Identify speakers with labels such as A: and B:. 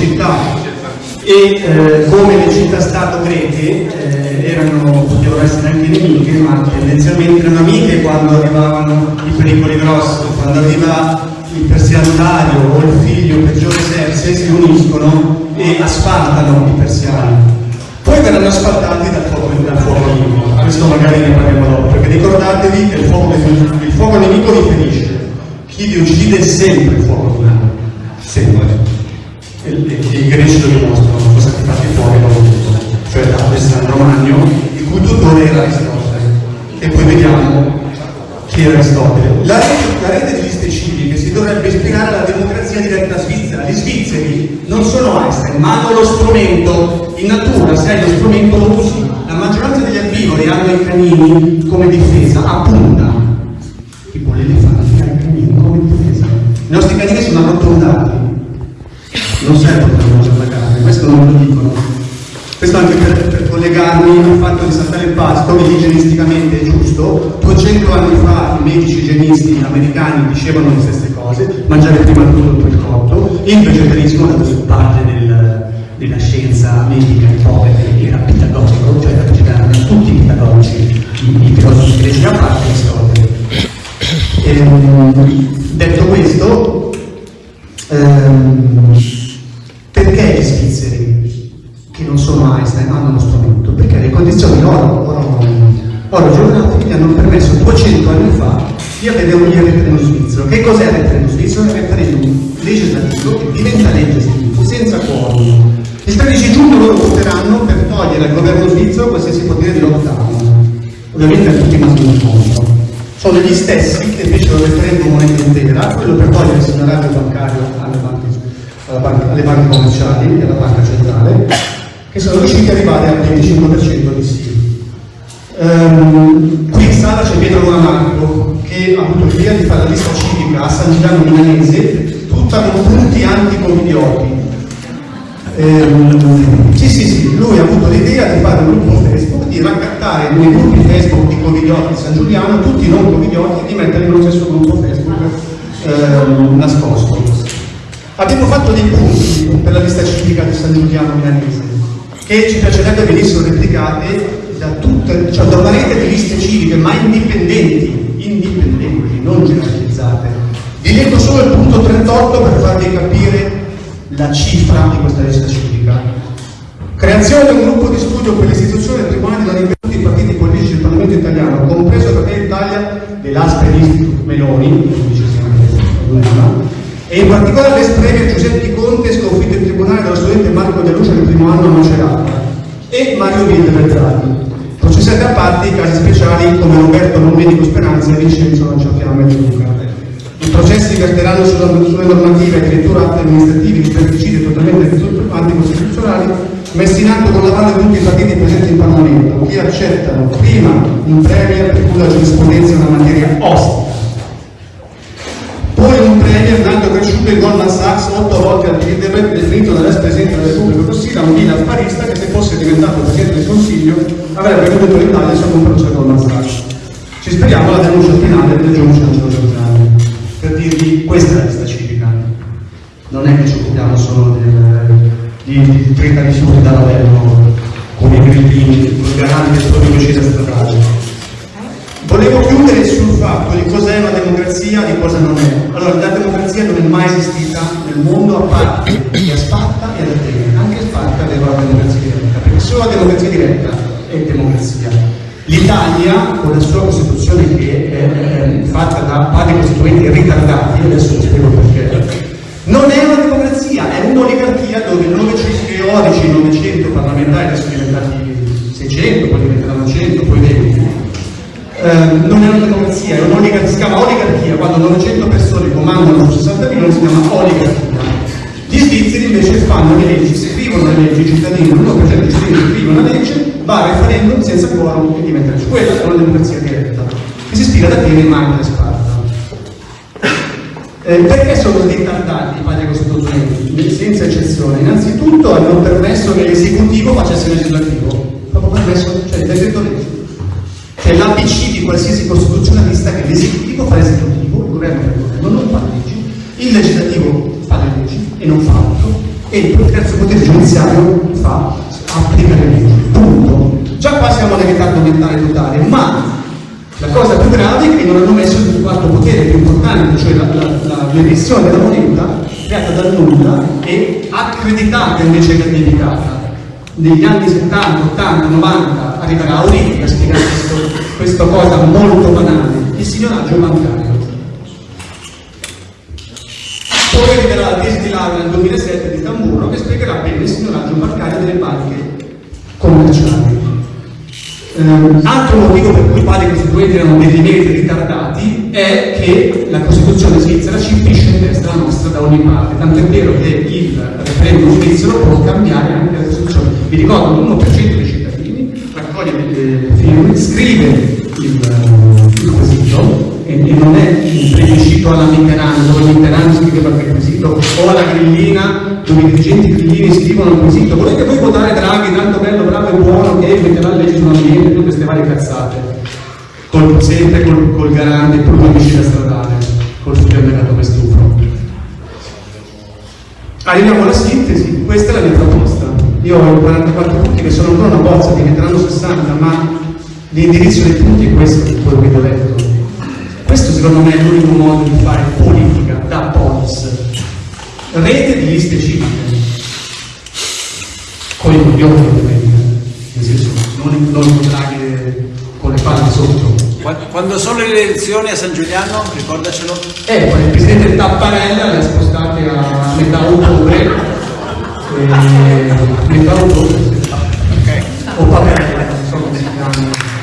A: città. E eh, come le città-stato greche eh, erano, potevano essere anche nemiche, ma tendenzialmente erano amiche quando arrivavano i pericoli grossi, quando arriva il persianotario o il figlio peggiore Serse si uniscono e asfaltano i persiani. Poi verranno asfaltati dal fuoco, dal fuoco nemico, questo magari ne parliamo dopo, perché ricordatevi che il fuoco, il fuoco nemico vi ferisce, chi vi uccide è sempre il fuoco mano, sempre i greci lo dimostrano, sono stati fatti fuori da tutto, cioè da Alessandro Magno, il cui tutore era Aristotele. E poi vediamo chi era Aristotele. La rete, la rete di liste civiche si dovrebbe ispirare alla democrazia diretta svizzera. Gli svizzeri non sono Einstein, ma hanno lo strumento. In natura, se hai lo strumento lo usi. La maggioranza degli erbivori hanno i canini come difesa, a punta. Tipo l'elefante ha i canini come difesa. I nostri canini sono arrotondati non servono per mangiare la carne, questo non lo dicono. Questo anche per, per collegarmi al fatto di saltare il pasto, che igienisticamente è giusto. 200 anni fa i medici igienisti americani dicevano le stesse cose, mangiare prima il poi il cotto. Il vegetarianismo, da questa parte del, della scienza medica ippocrate, era pitagorico, cioè erano tutti pitagorici, i, i filosofi greci, a parte Aristotele. Ehm, detto questo, ehm, perché gli svizzeri, che non sono Einstein, hanno uno strumento? Perché le condizioni oro, oro, oro geografiche hanno permesso 200 anni fa di avere un referendum svizzero. Che cos'è il referendum svizzero? È un referendum legislativo che diventa legge svizzera, senza quorum. Il 13 giugno loro voteranno per togliere al governo svizzero qualsiasi potere di lockdown. Ovviamente a tutti maschi contro. Sono gli stessi che fecero il referendum moneta intera, quello per togliere il segnalatio bancario alle banche alle banche commerciali e alla banca centrale, che sono riusciti ad arrivare al 25% di sì. Um, qui in sala c'è Pietro Bonamarco che ha avuto l'idea di fare la lista civica a San Giuliano Milanese, tutta con punti anti-covidioti. Um, sì, sì, sì, lui ha avuto l'idea di fare un gruppo Facebook, di raccattare nei gruppi Facebook di covidioti di San Giuliano tutti i non covidioti e di metterli nello stesso gruppo Facebook um, nascosto. Abbiamo fatto dei punti per la lista civica di San Giuliano Milanese che ci piacerebbe venissero replicate da, tutte, cioè da una rete di liste civiche, ma indipendenti, indipendenti, non generalizzate. Vi leggo solo il punto 38 per farvi capire la cifra di questa lista civica. Creazione di un gruppo di studio per l'istituzione del Tribunale della Libertà dei partiti politici del Parlamento italiano, compreso Fratelli Italia dell'Asper Institute Meloni, e in particolare l'espreme Giuseppe Conte sconfitto in tribunale dallo studente Marco De Lucia nel primo anno a Macerata e Mario Villa Beltrami. Processati a parte i casi speciali come Roberto Non Medico Speranza e Vincenzo Lanciafiamme e Luca. I processi verteranno sulle normative e addirittura atti amministrativi di pesticidi totalmente anticostituzionali messi in atto con la mano di tutti i partiti presenti in Parlamento, che accettano prima un premier per cui la giurisprudenza è una materia ostica in Goldman Sachs, otto volte Bilderberg, definito dall'ex presidente della Repubblica da un affarista che se fosse diventato presidente del Consiglio avrebbe venuto l'Italia sotto un processo Goldman Sachs. Ci speriamo la denuncia finale del giudice Angelo Giorgiani. Per dirvi, questa è la lista civica. Non è che ci occupiamo solo del, di, di 30 rifiuti da Ravello come i grillini, con i garanti del proprio omicidio stradale Volevo chiudere sul fatto di cos'è una democrazia e di cosa non è. Allora, la democrazia non è mai esistita nel mondo a parte che Sparta e ad Atene. Anche Sparta aveva la democrazia diretta, perché solo la democrazia diretta è democrazia. L'Italia, con la sua Costituzione che è fatta da padri costituenti ritardati, adesso vi spiego perché, non è una democrazia, è un'oligarchia dove 900 teorici, 900 parlamentari, adesso sono diventati 600, poi diventeranno 100, poi 20, Ehm, non è una democrazia, è un'oligarchia, si chiama oligarchia, quando 900 persone comandano 60 milioni si chiama oligarchia. Gli svizzeri invece fanno le leggi, scrivono le leggi, i cittadini, l'1% dei cittadini scrivono la legge, va a referendum senza quorum e diventa legge. Quella è una democrazia diretta, che si ispira da Atene e mai da Sparta. Eh, perché sono ritardati i padri costituenti? Senza eccezione. Innanzitutto hanno permesso che l'esecutivo facesse il legislativo, proprio permesso, qualsiasi costituzionalista che l'esecutivo fa l'esecutivo, il governo fa il governo, non fa le leggi, il legislativo fa le leggi e non fa altro, e il terzo potere giudiziario fa applica le leggi. Punto. Già qua siamo nel ritardo mentale totale, ma la cosa più grave è che non hanno messo il quarto potere più importante, cioè l'emissione della moneta creata dal nulla e accreditata invece che. Negli anni 70, 80, 90 arriverà Auriti a spiegare questa cosa molto banale, il signoraggio bancario. Poi arriverà la tesi di laurea nel 2007 di Tamburro che spiegherà bene il signoraggio bancario delle banche commerciali. Um, altro motivo per cui i padri costituenti erano definiti ritardati è che la Costituzione svizzera ci pisce in testa la nostra da ogni parte, tanto è vero che il referendum svizzero può cambiare anche la Costituzione. Vi ricordo l'1% dei cittadini delle firme, scrive il, il quesito e, e, non è il plebiscito alla Mitterrand, dove Mitterrand scriveva il requisito, o alla grillina, dove i dirigenti grillini scrivono il quesito. Volete voi votare Draghi, tanto bello, bravo e buono, che metterà leggi sull'ambiente e tutte queste varie cazzate? Col, sempre col, col garante, pur l'omicida stradale, col supermercato Mestufo. Arriviamo alla sintesi, questa è la mia proposta. Io ho 44 punti che sono ancora una bozza, diventeranno 60, ma l'indirizzo dei punti è questo, quello che vi ho letto. Questo secondo me è l'unico modo di fare politica da polis. Rete di liste civiche, con i coglioni ovviamente, nel senso non, non incontrare con le palle sotto.
B: Quando sono le elezioni a San Giuliano, ricordacelo?
A: Eh, il presidente Tapparella le ha spostate a quindi eh, Ribaldo okay. o Papera, non so come si chiama.